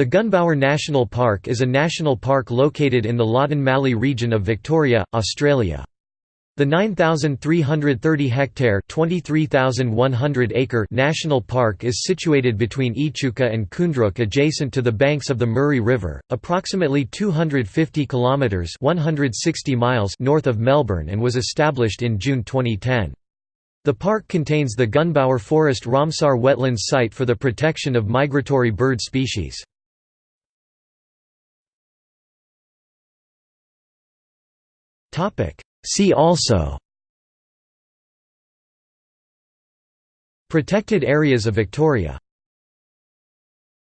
The Gunbower National Park is a national park located in the Loddon Mallee region of Victoria, Australia. The 9,330-hectare (23,100-acre) national park is situated between Echuca and Koondrook adjacent to the banks of the Murray River, approximately 250 kilometres 160 miles north of Melbourne and was established in June 2010. The park contains the Gunbower Forest Ramsar wetlands site for the protection of migratory bird species. See also Protected areas of Victoria